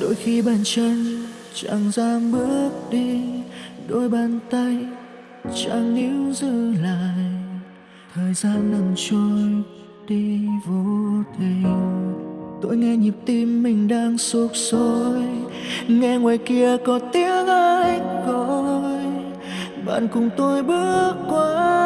đôi khi bàn chân chẳng dám bước đi, đôi bàn tay chẳng níu giữ lại. Thời gian dần trôi đi vô tình. Tôi nghe nhịp tim mình đang sụp sôi, nghe ngoài kia có tiếng ai gọi. Bạn cùng tôi bước qua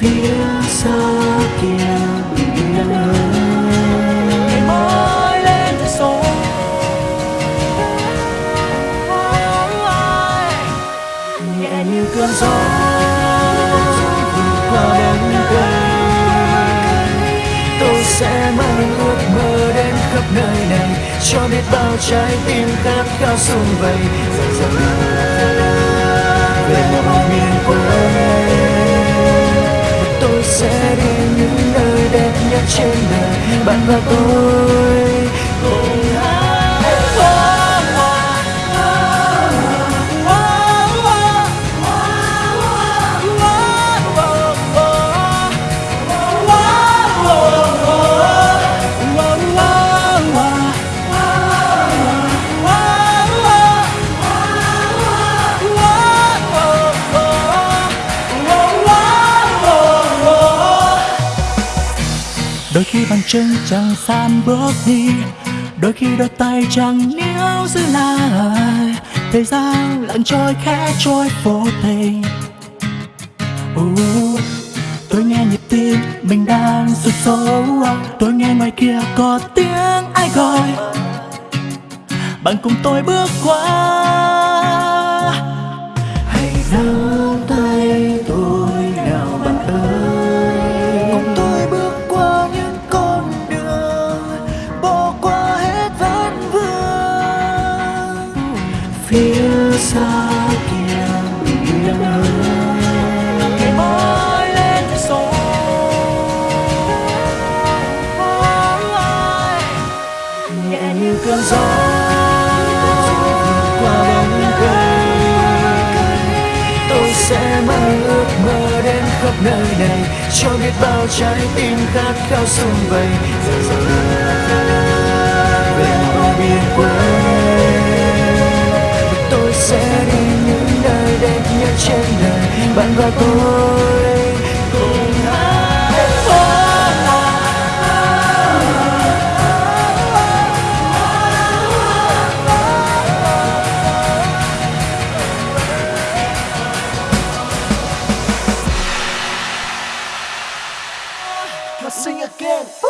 phía xa kia. Biển ơi mãi lên sông nhẹ như cơn gió vượt qua bóng cây tôi sẽ mang ước mơ đến khắp nơi này. Cho biết bao trái tim khát khao sum vầy. Dần dần về một miền quê sẽ đi những nơi đẹp nhất trên đời. Bạn và tôi đôi khi bàn chân chẳng san bước đi đôi khi đôi tay chẳng níu giữ lại. Thời gian lặng trôi khẽ trôi vô tình. Uh, tôi nghe nhịp tim mình đang sụt sâu tôi nghe ngoài kia có tiếng ai gọi. Bạn cùng tôi bước qua. Xa kia biển ơi ngày mới lên sông nhẹ như cơn gió qua bóng cây tôi sẽ mang ước mơ đến khắp nơi này cho biết bao trái tim khát khao sum vầy giờ giờ sing again.